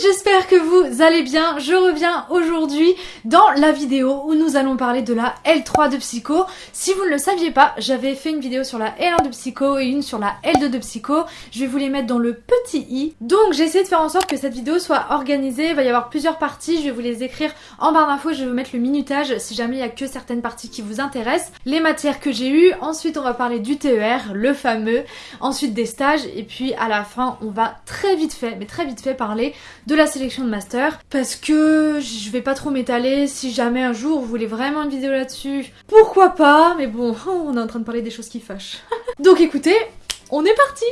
j'espère que vous allez bien. Je reviens aujourd'hui dans la vidéo où nous allons parler de la L3 de Psycho. Si vous ne le saviez pas, j'avais fait une vidéo sur la L1 de Psycho et une sur la L2 de Psycho. Je vais vous les mettre dans le petit i. Donc j'ai essayé de faire en sorte que cette vidéo soit organisée. Il va y avoir plusieurs parties. Je vais vous les écrire en barre d'infos. Je vais vous mettre le minutage si jamais il n'y a que certaines parties qui vous intéressent. Les matières que j'ai eues. Ensuite on va parler du TER, le fameux. Ensuite des stages. Et puis à la fin on va très vite fait, mais très vite fait parler la sélection de master parce que je vais pas trop m'étaler si jamais un jour vous voulez vraiment une vidéo là-dessus. Pourquoi pas? Mais bon, on est en train de parler des choses qui fâchent. Donc écoutez, on est parti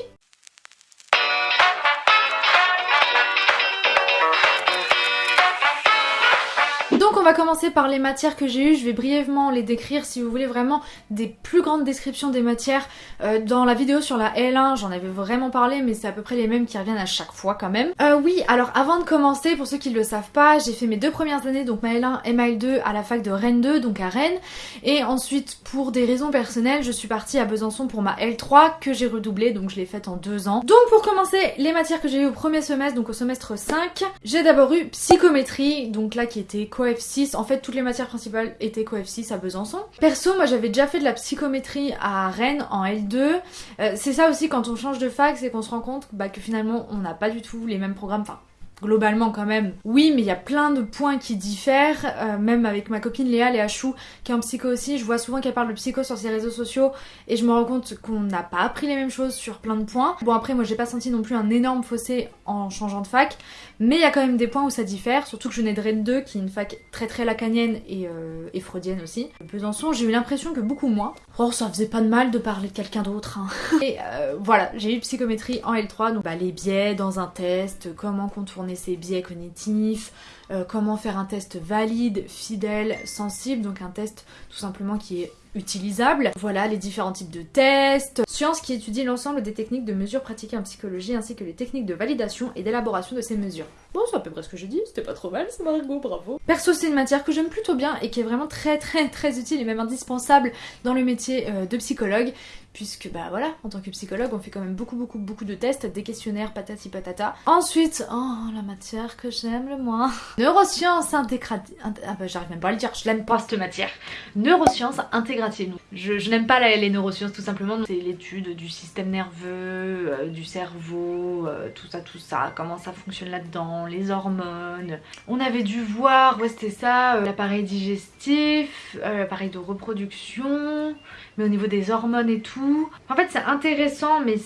commencer par les matières que j'ai eues, je vais brièvement les décrire si vous voulez vraiment des plus grandes descriptions des matières. Euh, dans la vidéo sur la L1 j'en avais vraiment parlé mais c'est à peu près les mêmes qui reviennent à chaque fois quand même. Euh, oui alors avant de commencer pour ceux qui ne le savent pas j'ai fait mes deux premières années donc ma L1 et ma L2 à la fac de Rennes 2 donc à Rennes et ensuite pour des raisons personnelles je suis partie à Besançon pour ma L3 que j'ai redoublée donc je l'ai faite en deux ans. Donc pour commencer les matières que j'ai eues au premier semestre donc au semestre 5 j'ai d'abord eu psychométrie donc là qui était coef 6. En fait, toutes les matières principales étaient coef 6 à Besançon. Perso, moi j'avais déjà fait de la psychométrie à Rennes en L2. Euh, c'est ça aussi quand on change de fac, c'est qu'on se rend compte bah, que finalement on n'a pas du tout les mêmes programmes. Enfin, globalement quand même. Oui, mais il y a plein de points qui diffèrent, euh, même avec ma copine Léa, Léa Chou, qui est en psycho aussi, je vois souvent qu'elle parle de psycho sur ses réseaux sociaux et je me rends compte qu'on n'a pas appris les mêmes choses sur plein de points. Bon après moi j'ai pas senti non plus un énorme fossé en changeant de fac, mais il y a quand même des points où ça diffère, surtout que je venais de Rennes 2 qui est une fac très très lacanienne et, euh, et freudienne aussi. Besançon j'ai eu l'impression que beaucoup moins. Oh ça faisait pas de mal de parler de quelqu'un d'autre. Hein. Et euh, voilà, j'ai eu psychométrie en L3, donc bah, les biais dans un test, comment contourner ses biais cognitifs, euh, comment faire un test valide, fidèle, sensible, donc un test tout simplement qui est utilisable. Voilà les différents types de tests. Science qui étudie l'ensemble des techniques de mesure pratiquées en psychologie ainsi que les techniques de validation et d'élaboration de ces mesures. Bon, c'est à peu près ce que j'ai dit, c'était pas trop mal, c'est Margot, bravo. Perso, c'est une matière que j'aime plutôt bien et qui est vraiment très très très utile et même indispensable dans le métier euh, de psychologue puisque bah voilà, en tant que psychologue, on fait quand même beaucoup beaucoup beaucoup de tests, des questionnaires, patati patata. Ensuite, oh, la matière que j'aime le moins. Neurosciences intégratives. Ah bah j'arrive même pas à le dire, je l'aime pas cette matière. Neurosciences intégratives. Je, je n'aime pas les neurosciences tout simplement. C'est l'étude du système nerveux, euh, du cerveau, euh, tout ça, tout ça, comment ça fonctionne là-dedans, les hormones. On avait dû voir, ouais c'était ça, euh, l'appareil digestif, l'appareil de reproduction, mais au niveau des hormones et tout. En fait c'est intéressant mais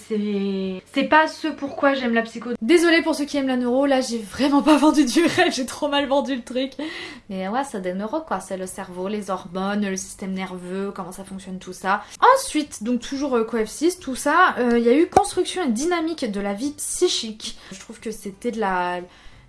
c'est pas ce pourquoi j'aime la psycho. Désolée pour ceux qui aiment la neuro, là j'ai vraiment pas vendu du rêve, j'ai trop mal vendu le truc. Mais ouais c'est des neuros quoi, c'est le cerveau, les hormones, le système nerveux, comment ça fonctionne tout ça. Ensuite, donc toujours euh, coef 6, tout ça, euh, il y a eu construction et dynamique de la vie psychique. Je trouve que c'était de la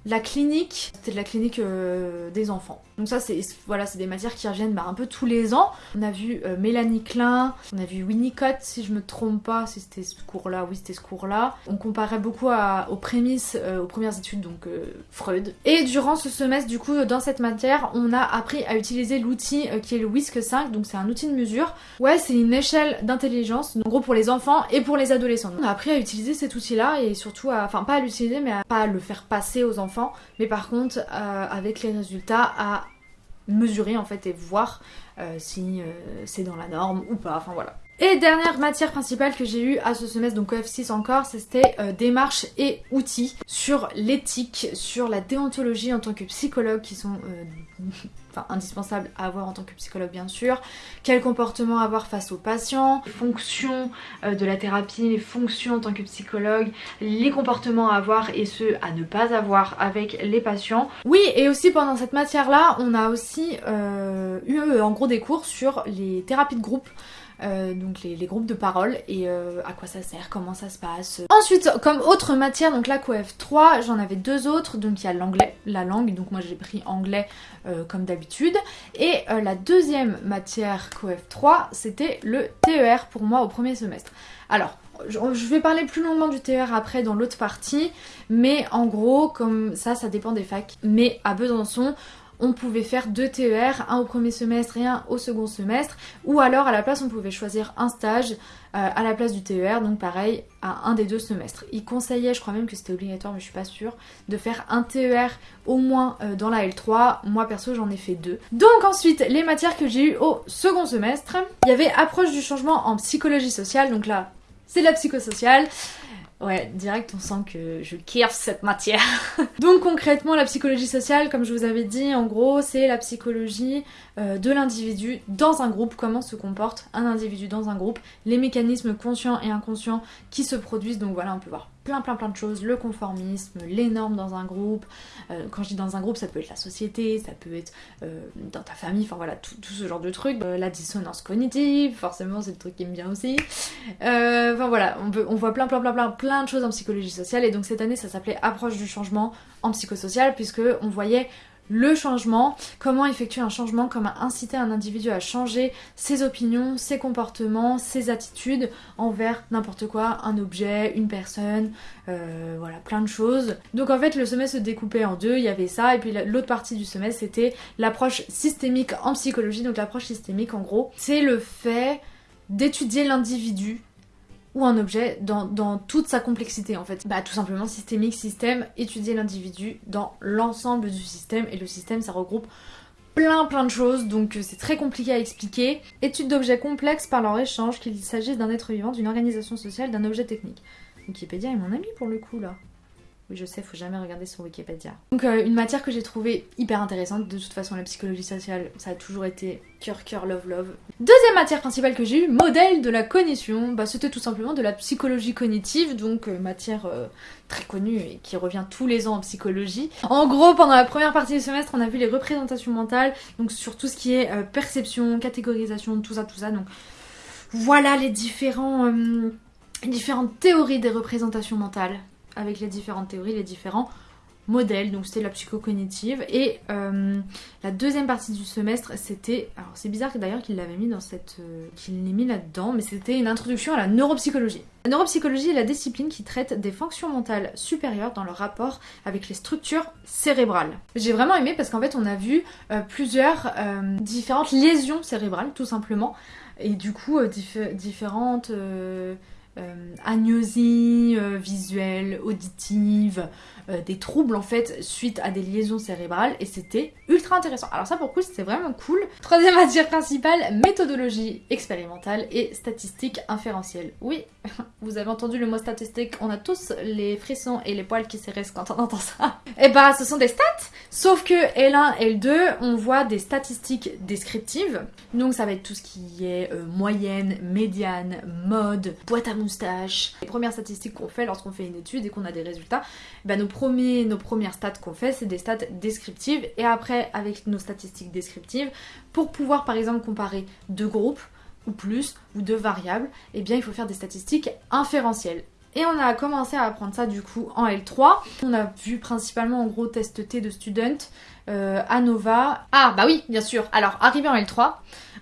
la clinique, c'était de la clinique euh, des enfants. Donc ça, c'est voilà, des matières qui reviennent bah, un peu tous les ans. On a vu euh, Mélanie Klein, on a vu Winnicott, si je me trompe pas, si c'était ce cours-là, oui c'était ce cours-là. On comparait beaucoup aux prémices, euh, aux premières études, donc Freud. Et durant ce semestre, du coup, dans cette matière, on a appris à utiliser l'outil qui est le WISC 5, donc c'est un outil de mesure. Ouais, c'est une échelle d'intelligence, en gros pour les enfants et pour les adolescents. On a appris à utiliser cet outil-là et surtout à, enfin pas à l'utiliser, mais à pas le faire passer aux enfants mais par contre euh, avec les résultats à mesurer en fait et voir euh, si euh, c'est dans la norme ou pas, enfin voilà. Et dernière matière principale que j'ai eue à ce semestre, donc OF6 encore, c'était démarche et outils sur l'éthique, sur la déontologie en tant que psychologue qui sont indispensable à avoir en tant que psychologue bien sûr, quel comportement avoir face aux patients, les fonctions euh, de la thérapie, les fonctions en tant que psychologue, les comportements à avoir et ceux à ne pas avoir avec les patients. Oui et aussi pendant cette matière là on a aussi euh, eu en gros des cours sur les thérapies de groupe euh, donc les, groupes de parole et euh, à quoi ça sert, comment ça se passe. Ensuite, comme autre matière, donc la COEF 3, j'en avais deux autres, donc il y a l'anglais, la langue, donc moi j'ai pris anglais euh, comme d'habitude. Et la deuxième matière COEF 3, c'était le TER pour moi au premier semestre. Alors, je vais parler plus longuement du TER après dans l'autre partie, mais en gros, comme ça, ça dépend des facs. Mais à Besançon, on pouvait faire deux TER, un au premier semestre et un au second semestre, ou alors à la place on pouvait choisir un stage euh, à la place du TER, donc pareil à un des deux semestres. Il conseillait, je crois même que c'était obligatoire mais je suis pas sûre, de faire un TER au moins euh, dans la L3, moi perso j'en ai fait deux. Donc ensuite les matières que j'ai eues au second semestre, il y avait approche du changement en psychologie sociale, donc là c'est de la psychosociale. Ouais, direct, on sent que je kiffe cette matière. Donc concrètement, la psychologie sociale, comme je vous avais dit, en gros, c'est la psychologie euh, de l'individu dans un groupe, comment se comporte un individu dans un groupe, les mécanismes conscients et inconscients qui se produisent. Donc voilà, on peut voir plein plein plein de choses, le conformisme, les normes dans un groupe. Euh, quand je dis dans un groupe, ça peut être la société, ça peut être euh, dans ta famille, enfin voilà, tout, ce genre de trucs. la dissonance cognitive, forcément c'est le truc qui me vient aussi. Enfin voilà, on, on voit plein plein plein plein plein de choses en psychologie sociale et donc cette année ça s'appelait approche du changement en psychosocial puisque on voyait le changement, comment effectuer un changement, comment inciter un individu à changer ses opinions, ses comportements, ses attitudes envers n'importe quoi, un objet, une personne, euh, voilà, plein de choses. Donc en fait le semestre se découpait en deux, il y avait ça, et puis l'autre partie du semestre c'était l'approche systémique en psychologie. Donc l'approche systémique en gros, c'est le fait d'étudier l'individu ou un objet dans, toute sa complexité en fait. Bah tout simplement systémique, système, étudier l'individu dans l'ensemble du système et le système ça regroupe plein plein de choses donc euh, c'est très compliqué à expliquer. Étude d'objets complexes par leur échange, qu'il s'agisse d'un être vivant, d'une organisation sociale, d'un objet technique. Wikipédia est mon ami pour le coup là. Oui, je sais, faut jamais regarder sur Wikipédia. Donc, euh, une matière que j'ai trouvée hyper intéressante. De toute façon, la psychologie sociale, ça a toujours été cœur, cœur, love, love. Deuxième matière principale que j'ai eue, modèle de la cognition. Bah, c'était tout simplement de la psychologie cognitive, donc euh, matière euh, très connue et qui revient tous les ans en psychologie. En gros, pendant la première partie du semestre, on a vu les représentations mentales, donc sur tout ce qui est perception, catégorisation, tout ça, tout ça. Donc, voilà les différents différentes théories des représentations mentales avec les différentes théories, les différents modèles. Donc c'était la psychocognitive. Et euh, la deuxième partie du semestre, c'était... Alors c'est bizarre d'ailleurs qu'il l'avait mis dans cette... Euh, qu'il l'ait mis là-dedans, mais c'était une introduction à la neuropsychologie. La neuropsychologie est la discipline qui traite des fonctions mentales supérieures dans leur rapport avec les structures cérébrales. J'ai vraiment aimé parce qu'en fait on a vu euh, plusieurs différentes lésions cérébrales tout simplement. Et du coup différentes euh, agnosie euh, visuelle, auditive, euh, des troubles en fait suite à des liaisons cérébrales et c'était ultra intéressant. Alors ça pour le coup c'était vraiment cool. Troisième matière principale, méthodologie expérimentale et statistique inférentielle. Oui, vous avez entendu le mot statistique, on a tous les frissons et les poils qui s'érissent quand on entend ça. Et eh bah ce sont des stats, sauf que L1, L2, on voit des statistiques descriptives. Donc ça va être tout ce qui est moyenne, médiane, mode, boîte à Les premières statistiques qu'on fait lorsqu'on fait une étude et qu'on a des résultats, bah, nos, premiers, nos premières stats qu'on fait, c'est des stats descriptives. Et après, avec nos statistiques descriptives, pour pouvoir par exemple comparer deux groupes, ou plus, ou deux variables, eh bien il faut faire des statistiques inférentielles. Et on a commencé à apprendre ça du coup en L3. On a vu principalement en gros test T de student, euh, ANOVA. Ah bah oui, bien sûr. Alors arrivé en L3,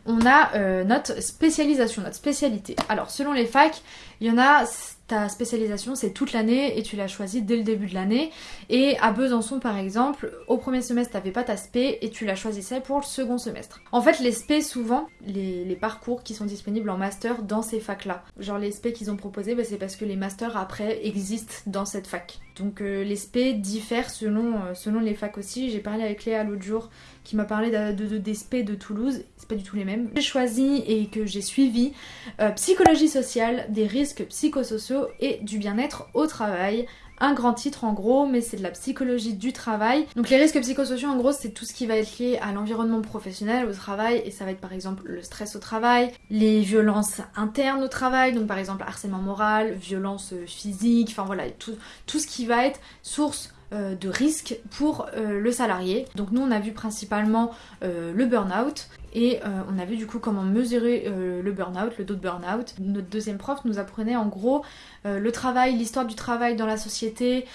on a euh, notre spécialisation, notre spécialité. Alors selon les facs, il y en a ta spécialisation c'est toute l'année et tu l'as choisie dès le début de l'année. Et à Besançon par exemple, au premier semestre t'avais pas ta spé et tu la choisissais pour le second semestre. En fait les spé souvent, les, parcours qui sont disponibles en master dans ces facs là. Genre les spé qu'ils ont proposé, bah, c'est parce que les masters après existent dans cette fac. Donc euh, les spé diffèrent selon, euh, selon les facs aussi. J'ai parlé avec Léa l'autre jour qui m'a parlé de, de, des spé de Toulouse, c'est pas du tout les mêmes. J'ai choisi et que j'ai suivi euh, psychologie sociale, des risques psychosociaux et du bien-être au travail un grand titre en gros, mais c'est de la psychologie du travail. Donc les risques psychosociaux en gros c'est tout ce qui va être lié à l'environnement professionnel, au travail, et ça va être par exemple le stress au travail, les violences internes au travail, donc par exemple harcèlement moral, violence physique, enfin voilà, tout, tout ce qui va être source euh, de risque pour euh, le salarié. Donc nous on a vu principalement euh, le burn-out et on a vu du coup comment mesurer le burn-out, le dos de burn-out. Notre deuxième prof nous apprenait en gros le travail, l'histoire du travail dans la société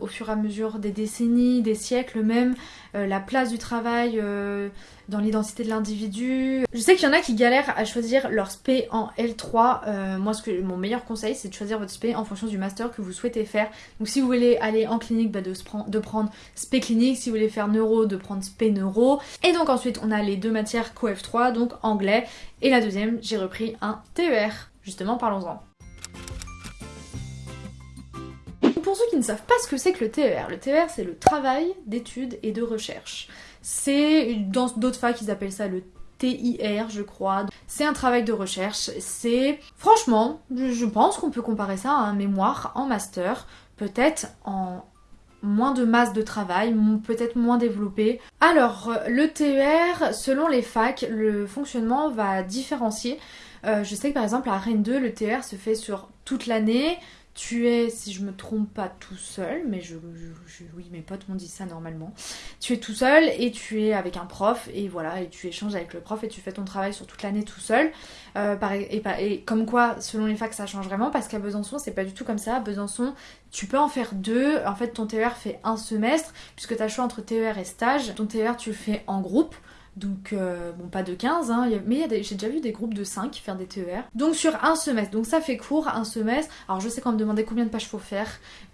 au fur et à mesure des décennies, des siècles même, la place du travail dans l'identité de l'individu. Je sais qu'il y en a qui galèrent à choisir leur SP en L3. Euh, moi, ce que, mon meilleur conseil, c'est de choisir votre SP en fonction du master que vous souhaitez faire. Donc si vous voulez aller en clinique, bah, de, prendre SP clinique. Si vous voulez faire neuro, de prendre SP neuro. Et donc ensuite, on a les deux matières CoF3, donc anglais. Et la deuxième, j'ai repris un TER. Justement, parlons-en. Pour ceux qui ne savent pas ce que c'est que le TER, le TER c'est le travail d'études et de recherche. C'est dans d'autres facs ils appellent ça le TIR, je crois. C'est un travail de recherche. C'est franchement, je pense qu'on peut comparer ça à un mémoire en master, peut-être en moins de masse de travail, peut-être moins développé. Alors, le TER, selon les facs, le fonctionnement va différencier. Euh, je sais que par exemple à Rennes 2, le TER se fait sur toute l'année, tu es, si je me trompe pas, tout seul, mais je, oui, mes potes m'ont dit ça normalement. Tu es tout seul et tu es avec un prof et voilà, et tu échanges avec le prof et tu fais ton travail sur toute l'année tout seul. Euh, et, et, comme quoi, selon les facs, ça change vraiment parce qu'à Besançon, c'est pas du tout comme ça. À Besançon, tu peux en faire deux. En fait, ton TER fait un semestre puisque tu as choix entre TER et stage. Ton TER, tu le fais en groupe. Donc, euh, bon, pas de 15, hein, mais j'ai déjà vu des groupes de 5 faire des TER. Donc, sur un semestre. Donc, ça fait court, un semestre. Alors, je sais qu'on me demandait combien de pages faut faire.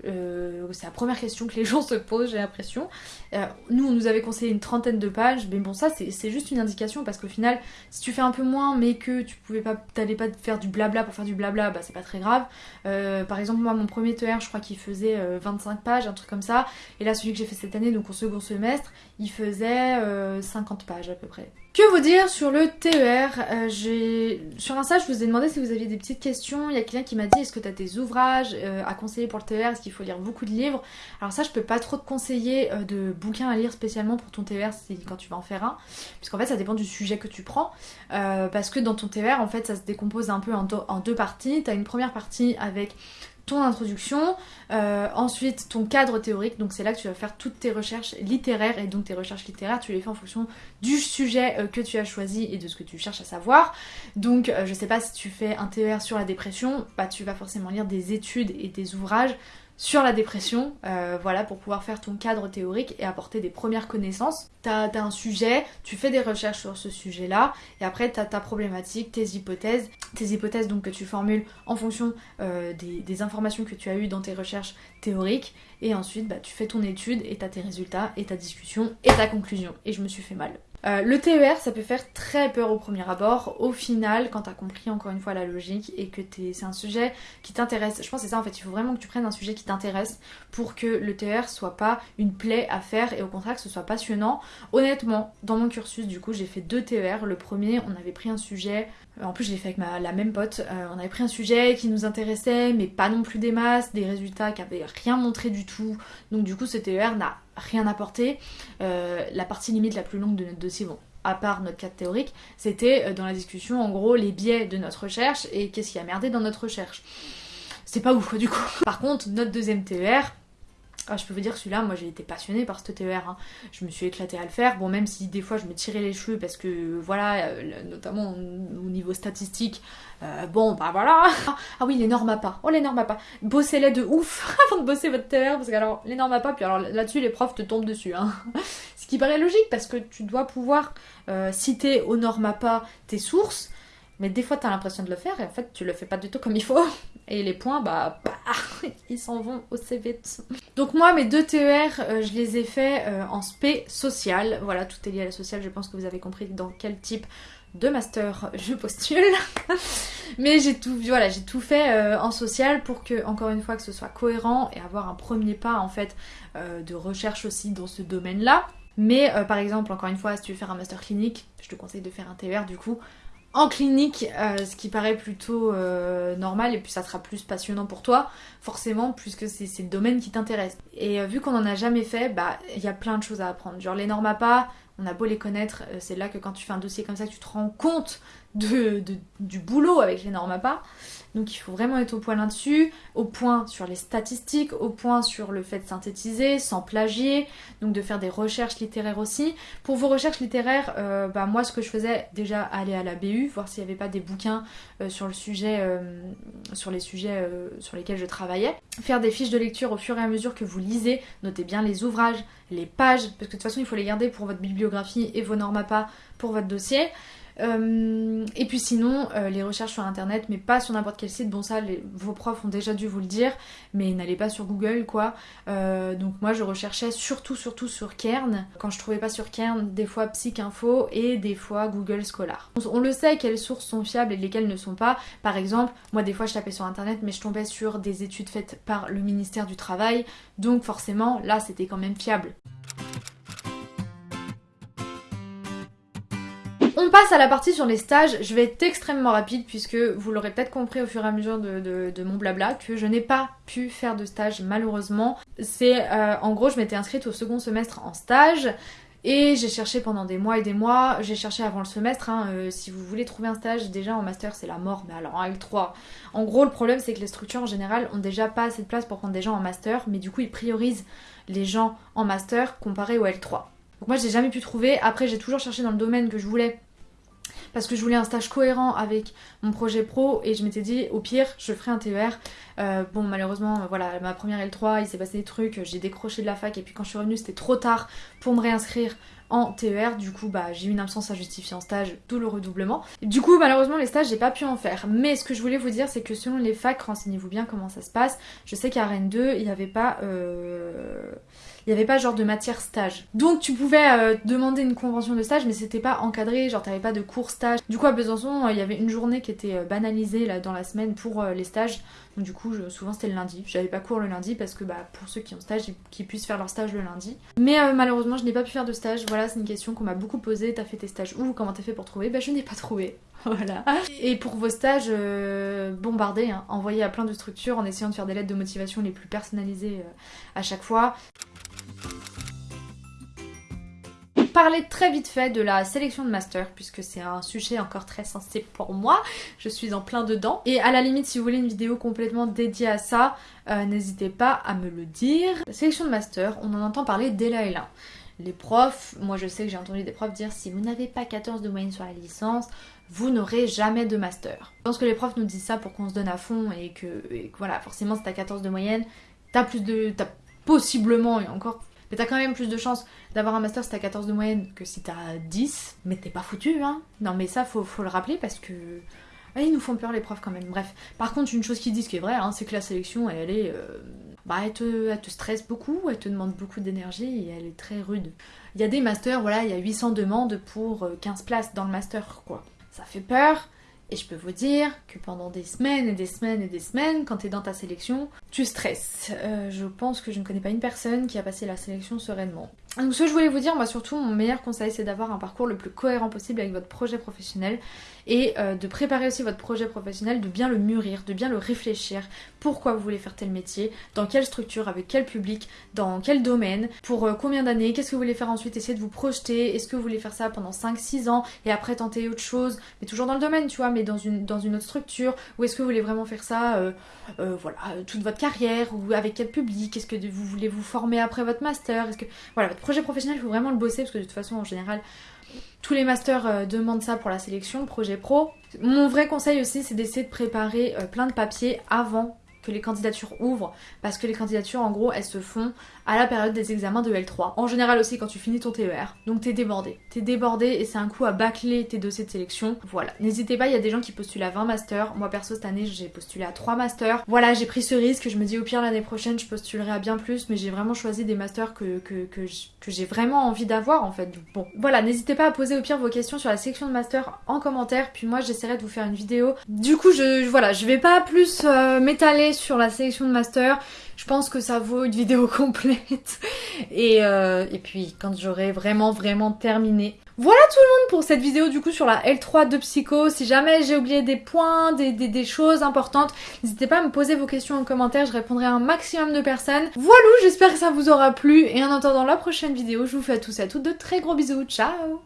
Euh, c'est la première question que les gens se posent, j'ai l'impression. Euh, nous, on nous avait conseillé une trentaine de pages. Mais bon, ça, c'est juste une indication parce qu'au final, si tu fais un peu moins, mais que tu pouvais pas, t'allais pas faire du blabla pour faire du blabla, bah, c'est pas très grave. par exemple, moi, mon premier TER, je crois qu'il faisait 25 pages, un truc comme ça. Et là, celui que j'ai fait cette année, donc au second semestre, il faisait 50 pages peu près. Que vous dire sur le TER euh, Sur un stage, je vous ai demandé si vous aviez des petites questions. Il y a quelqu'un qui m'a dit est-ce que tu as des ouvrages euh, à conseiller pour le TER Est-ce qu'il faut lire beaucoup de livres? Alors ça, je peux pas trop te conseiller euh, de bouquins à lire spécialement pour ton TER quand tu vas en faire un. Puisqu'en fait, ça dépend du sujet que tu prends. parce que dans ton TER, en fait, ça se décompose un peu en, en deux parties. Tu as une première partie avec ton introduction, euh, ensuite ton cadre théorique, donc c'est là que tu vas faire toutes tes recherches littéraires et donc tes recherches littéraires tu les fais en fonction du sujet euh, que tu as choisi et de ce que tu cherches à savoir. Donc euh, je sais pas si tu fais un TER sur la dépression, bah tu vas forcément lire des études et des ouvrages sur la dépression, euh, voilà, pour pouvoir faire ton cadre théorique et apporter des premières connaissances. T'as as un sujet, tu fais des recherches sur ce sujet-là, et après t'as ta problématique, tes hypothèses, tes hypothèses donc que tu formules en fonction euh, des, informations que tu as eues dans tes recherches théoriques, et ensuite bah, tu fais ton étude et t'as tes résultats et ta discussion et ta conclusion. Et je me suis fait mal. Euh, le TER, ça peut faire très peur au premier abord. Au final, quand t'as compris encore une fois la logique et que c'est un sujet qui t'intéresse, je pense que c'est ça en fait, il faut vraiment que tu prennes un sujet qui t'intéresse pour que le TER soit pas une plaie à faire et au contraire que ce soit passionnant. Honnêtement, dans mon cursus, du coup, j'ai fait deux TER. Le premier, on avait pris un sujet euh, en plus, je l'ai fait avec ma, la même pote. Euh, on avait pris un sujet qui nous intéressait, mais pas non plus des masses, des résultats qui avaient rien montré du tout. Donc, du coup, ce TER n'a rien apporté. Euh, la partie limite la plus longue de notre dossier, bon, à part notre cadre théorique, c'était dans la discussion, en gros, les biais de notre recherche et qu'est-ce qui a merdé dans notre recherche. C'est pas ouf, du coup. Par contre, notre deuxième TER, ah, je peux vous dire, celui-là, moi j'ai été passionnée par ce TER. Hein. Je me suis éclatée à le faire. Bon, même si des fois je me tirais les cheveux parce que, voilà, euh, notamment au niveau statistique, euh, bon, bah voilà. Ah oui, les normes à pas. Oh, les normes à pas. Bossez-les de ouf avant de bosser votre TER parce que, alors, les normes à pas, puis alors là-dessus, les profs te tombent dessus. Hein. Ce qui paraît logique parce que tu dois pouvoir euh, citer aux normes à pas tes sources mais des fois, t'as l'impression de le faire et en fait, tu le fais pas du tout comme il faut. Et les points, bah, bah ils s'en vont aussi vite. Donc moi, mes deux TER, euh, je les ai faits euh, en spé social. Voilà, tout est lié à la sociale. Je pense que vous avez compris dans quel type de master je postule. Mais j'ai tout, voilà, j'ai tout fait euh, en social pour que, encore une fois, que ce soit cohérent et avoir un premier pas en fait de recherche aussi dans ce domaine-là. Mais par exemple, encore une fois, si tu veux faire un master clinique, je te conseille de faire un TER du coup en clinique, euh, ce qui paraît plutôt euh, normal et puis ça sera plus passionnant pour toi, forcément, puisque c'est le domaine qui t'intéresse. Et euh, vu qu'on en a jamais fait, bah il y a plein de choses à apprendre. Genre les normes à pas, on a beau les connaître, c'est là que quand tu fais un dossier comme ça, tu te rends compte de, du boulot avec les normes à pas. Donc il faut vraiment être au point là-dessus, au point sur les statistiques, au point sur le fait de synthétiser, sans plagier, donc de faire des recherches littéraires aussi. Pour vos recherches littéraires, euh, bah, moi ce que je faisais, déjà aller à la BU, voir s'il n'y avait pas des bouquins euh, sur le sujet, euh, sur les sujets sur lesquels je travaillais. Faire des fiches de lecture au fur et à mesure que vous lisez, notez bien les ouvrages, les pages, parce que de toute façon il faut les garder pour votre bibliographie et vos pas pour votre dossier. Euh, et puis sinon, euh, les recherches sur internet, mais pas sur n'importe quel site. Bon, ça, vos profs ont déjà dû vous le dire, mais n'allez pas sur Google, quoi. Euh, donc moi, je recherchais surtout, surtout sur Kern. Quand je trouvais pas sur Kern, des fois Psychinfo et des fois Google Scholar. On, le sait quelles sources sont fiables et lesquelles ne sont pas. Par exemple, moi, des fois, je tapais sur internet, mais je tombais sur des études faites par le ministère du Travail. Donc forcément, là, c'était quand même fiable. On passe à la partie sur les stages. Je vais être extrêmement rapide puisque vous l'aurez peut-être compris au fur et à mesure de, mon blabla que je n'ai pas pu faire de stage malheureusement. C'est euh, en gros je m'étais inscrite au second semestre en stage. Et j'ai cherché pendant des mois et des mois, j'ai cherché avant le semestre, hein, euh, si vous voulez trouver un stage, déjà en master c'est la mort, mais alors en L3. En gros le problème c'est que les structures en général ont déjà pas assez de place pour prendre des gens en master, mais du coup ils priorisent les gens en master comparé au L3. Donc moi j'ai jamais pu trouver, après j'ai toujours cherché dans le domaine que je voulais parce que je voulais un stage cohérent avec mon projet pro et je m'étais dit au pire je ferai un TER. Euh, bon malheureusement voilà ma première L3 il s'est passé des trucs, j'ai décroché de la fac et puis quand je suis revenue c'était trop tard pour me réinscrire en TER, du coup bah j'ai eu une absence à justifier en stage, d'où le redoublement. Du coup malheureusement les stages j'ai pas pu en faire, mais ce que je voulais vous dire c'est que selon les facs, renseignez-vous bien comment ça se passe. Je sais qu'à Rennes 2 il n'y avait pas... Euh il n'y avait pas genre de matière stage. Donc tu pouvais euh, demander une convention de stage mais c'était pas encadré, genre t'avais pas de cours stage. Du coup à Besançon euh, il y avait une journée qui était euh, banalisée là dans la semaine pour les stages. Donc du coup souvent c'était le lundi. J'avais pas cours le lundi parce que bah pour ceux qui ont stage, qu'ils puissent faire leur stage le lundi. Mais malheureusement je n'ai pas pu faire de stage. Voilà c'est une question qu'on m'a beaucoup posée. T'as fait tes stages où? Comment t'as fait pour trouver? Bah je n'ai pas trouvé. Voilà. Et pour vos stages, bombardez, hein. envoyez à plein de structures en essayant de faire des lettres de motivation les plus personnalisées à chaque fois. Parler très vite fait de la sélection de master puisque c'est un sujet encore très sensible pour moi. Je suis en plein dedans. Et à la limite, si vous voulez une vidéo complètement dédiée à ça, euh, n'hésitez pas à me le dire. La sélection de master, on en entend parler dès la L1. Les profs, moi je sais que j'ai entendu des profs dire si vous n'avez pas 14 de moyenne sur la licence, vous n'aurez jamais de master. Je pense que les profs nous disent ça pour qu'on se donne à fond et que, voilà, forcément si t'as 14 de moyenne, t'as plus de. T'as possiblement, et encore mais t'as quand même plus de chances d'avoir un master si t'as 14 de moyenne que si t'as 10, mais t'es pas foutu, hein. Non, mais ça, faut, le rappeler parce que. Ah, ils nous font peur les profs quand même. Bref. Par contre, une chose qu'ils disent qui est vraie, hein, c'est que la sélection, elle, est. Euh, bah, elle te, elle te, stresse beaucoup, elle te demande beaucoup d'énergie et elle est très rude. Il y a des masters, voilà, il y a 800 demandes pour 15 euh, places dans le master, quoi. Ça fait peur. Et je peux vous dire que pendant des semaines et des semaines et des semaines, quand tu dans ta sélection, tu stresses. Euh, je pense que je ne connais pas une personne qui a passé la sélection sereinement. Donc ce que je voulais vous dire, moi surtout, mon meilleur conseil, c'est d'avoir un parcours le plus cohérent possible avec votre projet professionnel et euh, de préparer aussi votre projet professionnel, de bien le mûrir, de bien le réfléchir. Pourquoi vous voulez faire tel métier, dans quelle structure, avec quel public, dans quel domaine, pour euh, combien d'années, qu'est-ce que vous voulez faire ensuite, essayer de vous projeter, est-ce que vous voulez faire ça pendant 5-6 ans et après tenter autre chose, mais toujours dans le domaine, tu vois, mais dans une, dans une autre structure, ou est-ce que vous voulez vraiment faire ça, euh, voilà, toute votre carrière, ou avec quel public, est-ce que vous voulez vous former après votre master, est-ce que, voilà, votre projet professionnel, il faut vraiment le bosser, parce que de toute façon, en général, tous les masters euh, demandent ça pour la sélection, projet pro. Mon vrai conseil aussi, c'est d'essayer de préparer euh, plein de papiers avant que les candidatures ouvrent, parce que les candidatures, en gros, elles se font à la période des examens de L3. En général aussi quand tu finis ton TER. Donc t'es débordé. T'es débordé et c'est un coup à bâcler tes dossiers de sélection. Voilà. N'hésitez pas, il y a des gens qui postulent à 20 masters. Moi perso cette année j'ai postulé à 3 masters. Voilà, j'ai pris ce risque. Je me dis au pire l'année prochaine je postulerai à bien plus, mais j'ai vraiment choisi des masters que, que, j'ai vraiment envie d'avoir en fait. Bon, voilà, n'hésitez pas à poser au pire vos questions sur la section de master en commentaire. Puis moi j'essaierai de vous faire une vidéo. Du coup, je, voilà, je vais pas plus euh, m'étaler sur la sélection de master. Je pense que ça vaut une vidéo complète. Et, euh, et puis quand j'aurai vraiment vraiment terminé. Voilà tout le monde pour cette vidéo du coup sur la L3 de Psycho. Si jamais j'ai oublié des points, des, des, des choses importantes, n'hésitez pas à me poser vos questions en commentaire, je répondrai à un maximum de personnes. Voilà, j'espère que ça vous aura plu et en attendant la prochaine vidéo, je vous fais à tous et à toutes de très gros bisous. Ciao